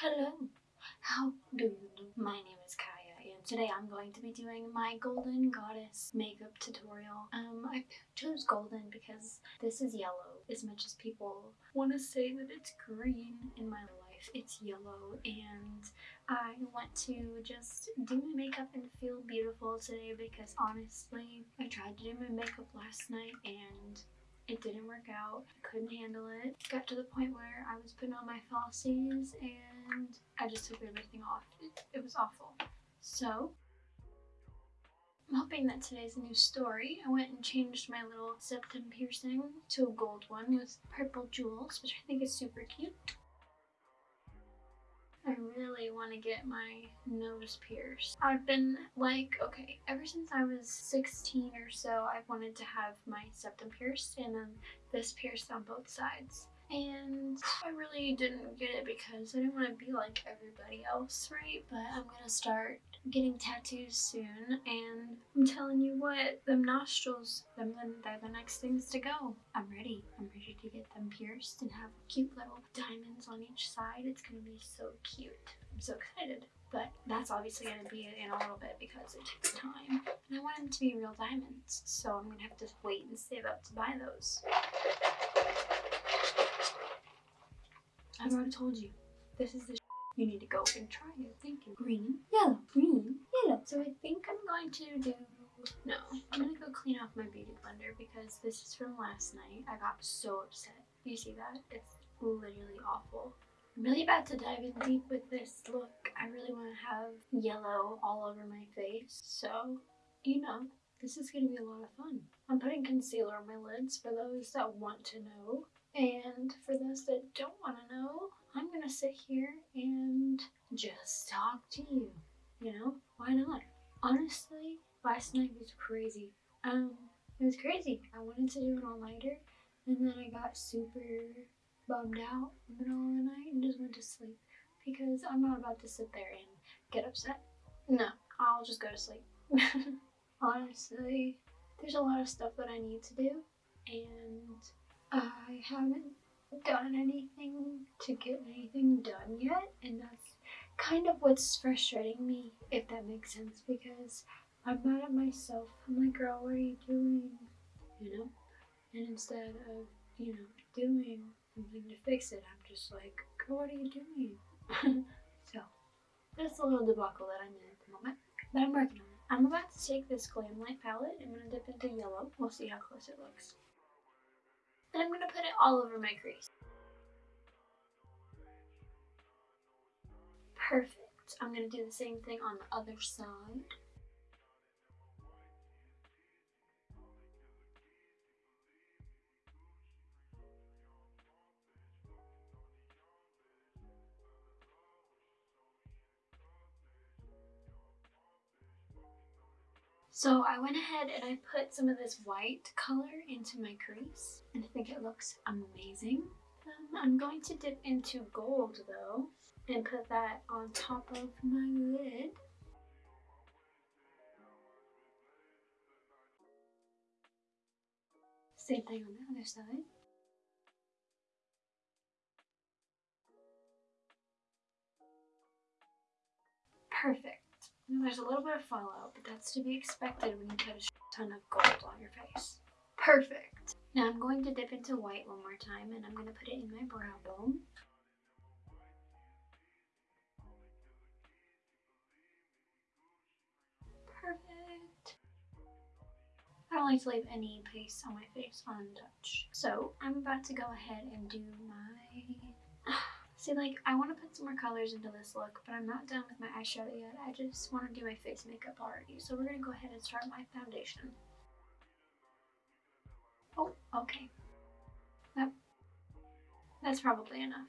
Hello, how do you do? My name is Kaya and today I'm going to be doing my Golden Goddess makeup tutorial. Um, I chose golden because this is yellow as much as people want to say that it's green in my life. It's yellow and I want to just do my makeup and feel beautiful today because honestly I tried to do my makeup last night and it didn't work out. I couldn't handle it. Got to the point where I was putting on my falsies and I just took everything off. It, it was awful. So, I'm hoping that today's a new story. I went and changed my little septum piercing to a gold one with purple jewels, which I think is super cute. I really want to get my nose pierced. I've been like, okay, ever since I was 16 or so, I've wanted to have my septum pierced and then this pierced on both sides. And I really didn't get it because I didn't want to be like everybody else, right? But I'm gonna start getting tattoos soon and I'm telling you what, them nostrils, them they're the next things to go. I'm ready. I'm ready to get them pierced and have cute little on each side. It's gonna be so cute. I'm so excited. But that's obviously going to be in a little bit because it takes time. And I want them to be real diamonds, so I'm going to have to wait and save up to buy those. I've already told you, this is the you need to go and try it. Thank you. Green, yellow, green, yellow. So I think I'm going to do, no, I'm gonna go clean off my beauty blender because this is from last night. I got so upset. You see that? It's literally awful. I'm really about to dive in deep with this look. I really want to have yellow all over my face. So, you know, this is going to be a lot of fun. I'm putting concealer on my lids for those that want to know. And for those that don't want to know, I'm gonna sit here and just talk to you. You know, why not? Honestly, last night was crazy. Um, it was crazy. I wanted to do an all-nighter, and then I got super bummed out in the middle of the night and just went to sleep because I'm not about to sit there and get upset. No, I'll just go to sleep. Honestly, there's a lot of stuff that I need to do, and I haven't done anything to get anything done yet and that's kind of what's frustrating me if that makes sense because I'm mad at myself. I'm like girl what are you doing? You know? And instead of, you know, doing something to fix it, I'm just like, girl what are you doing? so that's a little debacle that I'm in at the moment. But I'm working on it. I'm about to take this Glamlite palette. I'm going to dip into yellow. We'll see how close it looks. And I'm going to put it all over my crease. Perfect. I'm going to do the same thing on the other side. So I went ahead and I put some of this white color into my crease and I think it looks amazing. Um, I'm going to dip into gold though and put that on top of my lid. Same thing on the other side. Perfect. There's a little bit of fallout, but that's to be expected when you put a ton of gold on your face. Perfect. Now I'm going to dip into white one more time and I'm going to put it in my brow bone. Perfect. I don't like to leave any paste on my face untouched. So I'm about to go ahead and do my See, like, I want to put some more colors into this look, but I'm not done with my eyeshadow yet. I just want to do my face makeup already. So we're going to go ahead and start my foundation. Oh, okay. That, that's probably enough.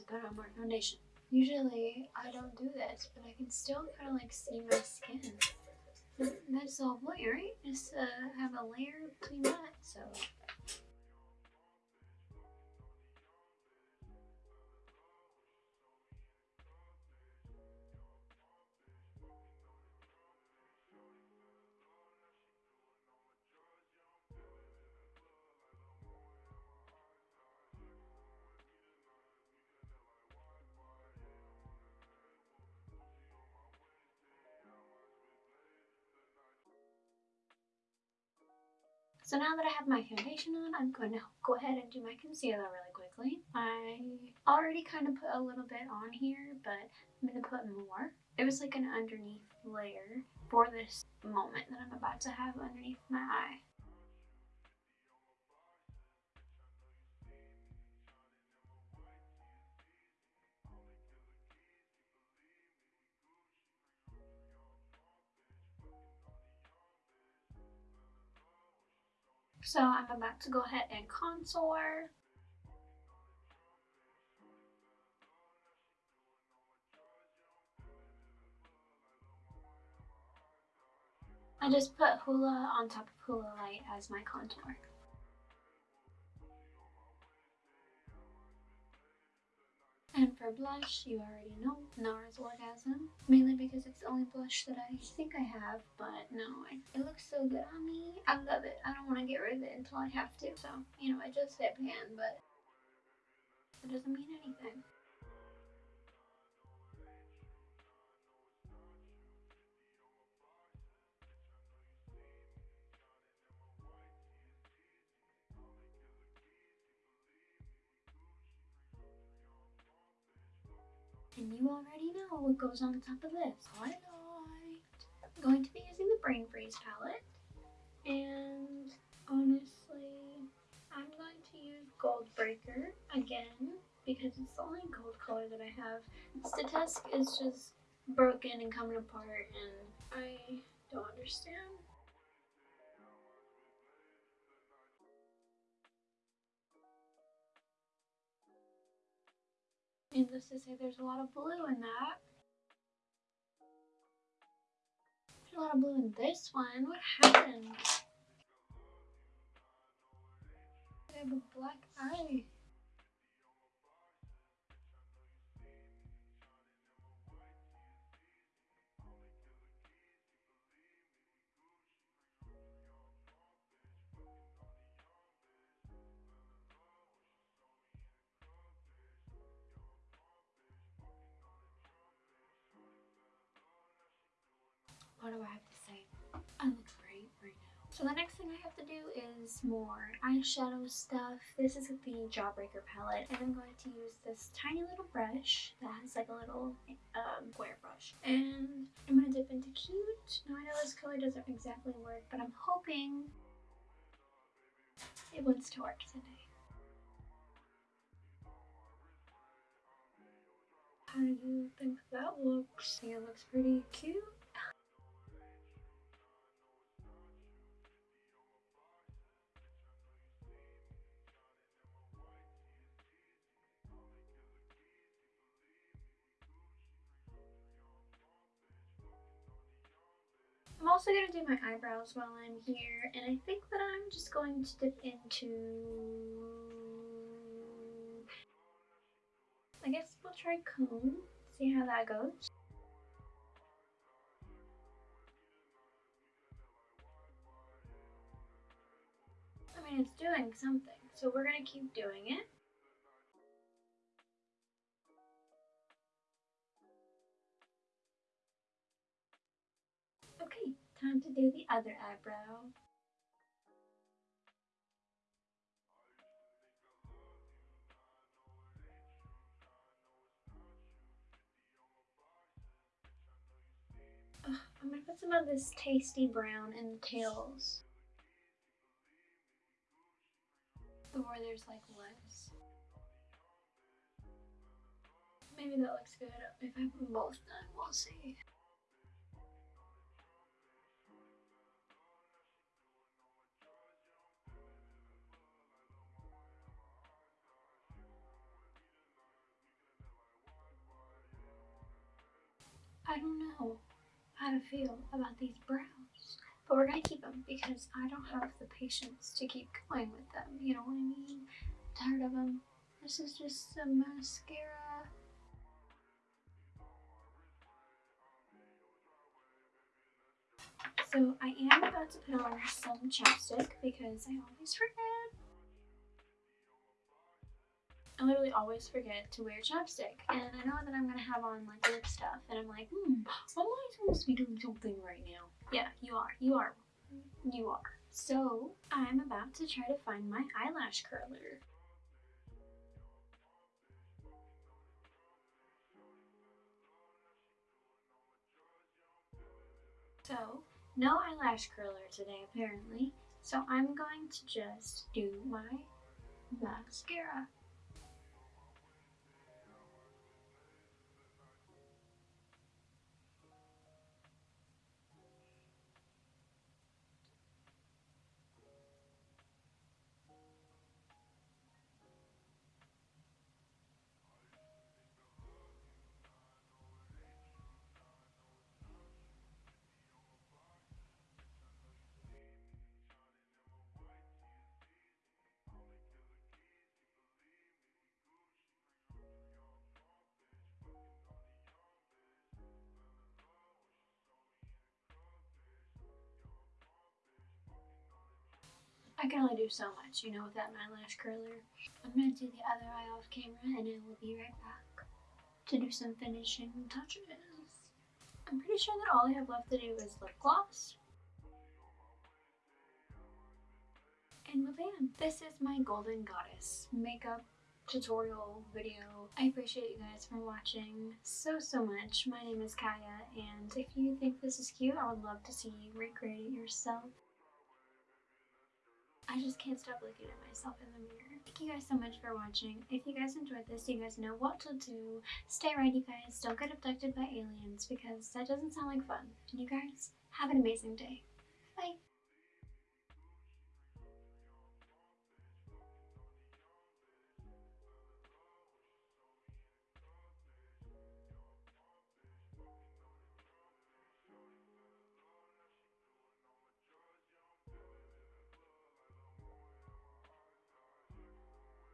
To put on more foundation. Usually I don't do this, but I can still kind of like see my skin. That's the whole point, right? Just uh, have a layer between that, so. So now that I have my foundation on, I'm going to go ahead and do my concealer really quickly. I already kind of put a little bit on here, but I'm going to put more. It was like an underneath layer for this moment that I'm about to have underneath my eye. So I'm about to go ahead and contour. I just put Hoola on top of Hoola Lite as my contour. And for blush, you already know NARS Orgasm. Mainly because it's the only blush that I think I have, but no, it looks so good on me. I love it. I don't want to get rid of it until I have to. So, you know, I just hit pan, but it doesn't mean anything. And you already know what goes on top of this. I'm going to be using the Brain Freeze palette. And honestly, I'm going to use Gold Breaker again because it's the only gold color that I have. Statesk is just broken and coming apart and I don't understand. Needless to say, there's a lot of blue in that. There's a lot of blue in this one. What happened? I have a black eye. What do I have to say? I look great right now. So the next thing I have to do is more eyeshadow stuff. This is the Jawbreaker palette and I'm going to use this tiny little brush that has like a little um, square brush. And I'm going to dip into Cute. Now I know this color doesn't exactly work but I'm hoping it wants to work today. How do you think that looks? I think it looks pretty cute. I'm also going to do my eyebrows while I'm here, and I think that I'm just going to dip into... I guess we'll try cone, see how that goes. I mean, it's doing something, so we're going to keep doing it. Time to do the other eyebrow. Ugh, I'm gonna put some of this tasty brown in the tails. Or there's like less. Maybe that looks good if I them both done, we'll see. I don't know how to feel about these brows. But we're gonna keep them because I don't have the patience to keep going with them. You know what I mean? I'm tired of them. This is just some mascara. So I am about to put on some chapstick because I always forget. I literally always forget to wear chapstick. And I know that I'm gonna have on like lip stuff and I'm like, hmm, am I supposed to be doing something right now? Yeah, you are. You are. You are. So I'm about to try to find my eyelash curler. So, no eyelash curler today apparently, so I'm going to just do my mascara. I can only do so much, you know, with that eyelash curler. I'm gonna do the other eye off camera and I will be right back to do some finishing touches. I'm pretty sure that all I have left to do is lip gloss. And bam! This is my Golden Goddess makeup tutorial video. I appreciate you guys for watching so, so much. My name is Kaya, and if you think this is cute, I would love to see you recreate it yourself. I just can't stop looking at myself in the mirror. Thank you guys so much for watching. If you guys enjoyed this, you guys know what to do. Stay right, you guys. Don't get abducted by aliens because that doesn't sound like fun. And you guys, have an amazing day. Bye.